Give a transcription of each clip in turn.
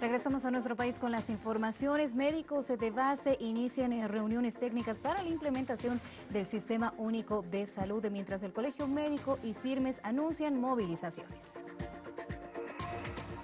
Regresamos a nuestro país con las informaciones. Médicos de base inician reuniones técnicas para la implementación del Sistema Único de Salud, mientras el Colegio Médico y CIRMES anuncian movilizaciones.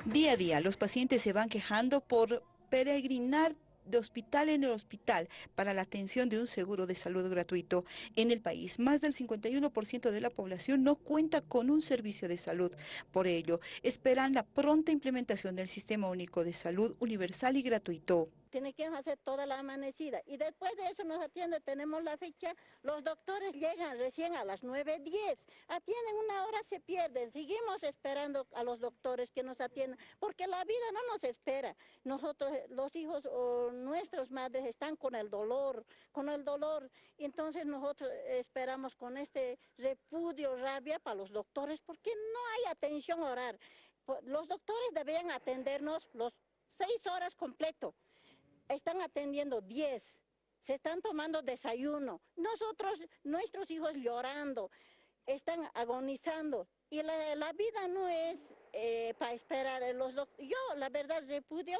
Día a día, los pacientes se van quejando por peregrinar de hospital en el hospital para la atención de un seguro de salud gratuito. En el país, más del 51% de la población no cuenta con un servicio de salud. Por ello, esperan la pronta implementación del Sistema Único de Salud universal y gratuito tiene que hacer toda la amanecida. Y después de eso nos atiende, tenemos la fecha, los doctores llegan recién a las 9.10, atienden una hora, se pierden, seguimos esperando a los doctores que nos atiendan, porque la vida no nos espera. Nosotros, los hijos o nuestras madres están con el dolor, con el dolor, entonces nosotros esperamos con este repudio, rabia para los doctores, porque no hay atención oral. Los doctores debían atendernos los seis horas completo están atendiendo 10, se están tomando desayuno, nosotros, nuestros hijos llorando, están agonizando. Y la, vida no es eh, para esperar. Los, yo, la verdad, repudio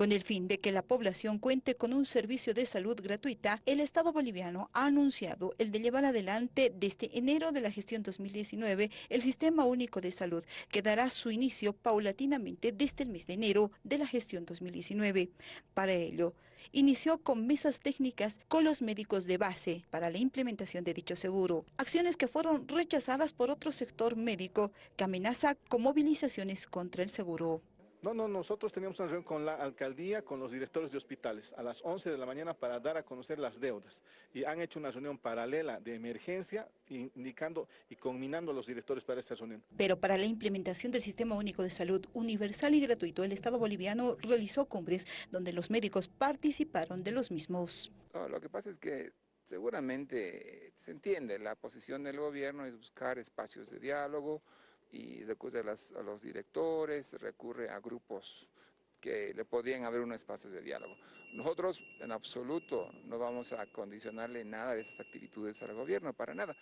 con el fin de que la población cuente con un servicio de salud gratuita, el Estado boliviano ha anunciado el de llevar adelante desde enero de la gestión 2019 el Sistema Único de Salud, que dará su inicio paulatinamente desde el mes de enero de la gestión 2019. Para ello, inició con mesas técnicas con los médicos de base para la implementación de dicho seguro, acciones que fueron rechazadas por otro sector médico que amenaza con movilizaciones contra el seguro. No, no, nosotros teníamos una reunión con la alcaldía, con los directores de hospitales, a las 11 de la mañana para dar a conocer las deudas. Y han hecho una reunión paralela de emergencia, indicando y combinando a los directores para esta reunión. Pero para la implementación del Sistema Único de Salud universal y gratuito, el Estado boliviano realizó cumbres donde los médicos participaron de los mismos. lo que pasa es que seguramente se entiende, la posición del gobierno es buscar espacios de diálogo, y recurre a, los directores, recurre a grupos que le podrían haber un espacio de diálogo. Nosotros en absoluto no vamos a condicionarle nada de esas actitudes al gobierno, para nada.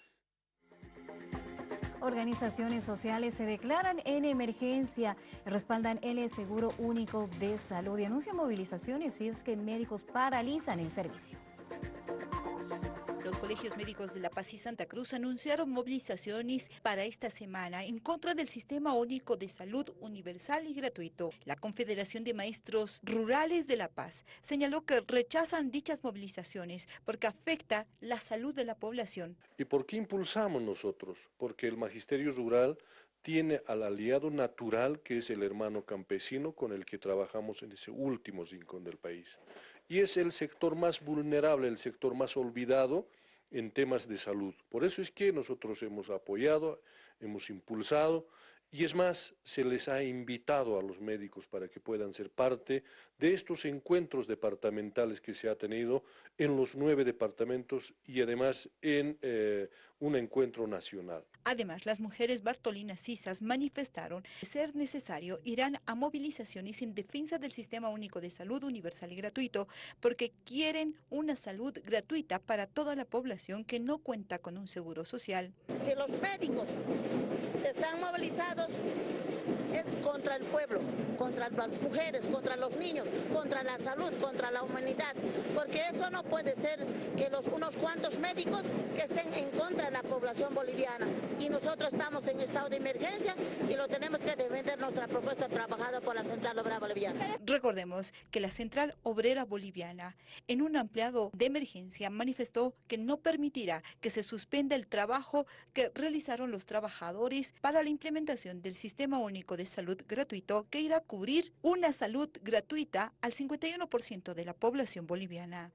Organizaciones sociales se declaran en emergencia, respaldan el Seguro Único de Salud y anuncian movilizaciones si es que médicos paralizan el servicio. Los colegios médicos de La Paz y Santa Cruz anunciaron movilizaciones para esta semana en contra del Sistema Único de Salud Universal y Gratuito. La Confederación de Maestros Rurales de La Paz señaló que rechazan dichas movilizaciones porque afecta la salud de la población. ¿Y por qué impulsamos nosotros? Porque el magisterio rural tiene al aliado natural que es el hermano campesino con el que trabajamos en ese último rincón del país. Y es el sector más vulnerable, el sector más olvidado en temas de salud. Por eso es que nosotros hemos apoyado, hemos impulsado y es más, se les ha invitado a los médicos para que puedan ser parte de estos encuentros departamentales que se ha tenido en los nueve departamentos y además en eh, un encuentro nacional. Además, las mujeres bartolinas cisas manifestaron que ser necesario irán a movilizaciones en defensa del Sistema Único de Salud Universal y Gratuito porque quieren una salud gratuita para toda la población que no cuenta con un seguro social. Si los médicos están movilizados es contra el pueblo, contra las mujeres, contra los niños, contra la salud, contra la humanidad, porque eso no puede ser que los unos cuantos médicos que estén en contra de la población boliviana y nosotros estamos en estado de emergencia y lo tenemos que defender nuestra propuesta trabajada por la Central Obrera Boliviana. Recordemos que la Central Obrera Boliviana en un ampliado de emergencia manifestó que no permitirá que se suspenda el trabajo que realizaron los trabajadores para la implementación del Sistema Único de Salud Gratuito que irá a cubrir una salud gratuita al 51% de la población boliviana.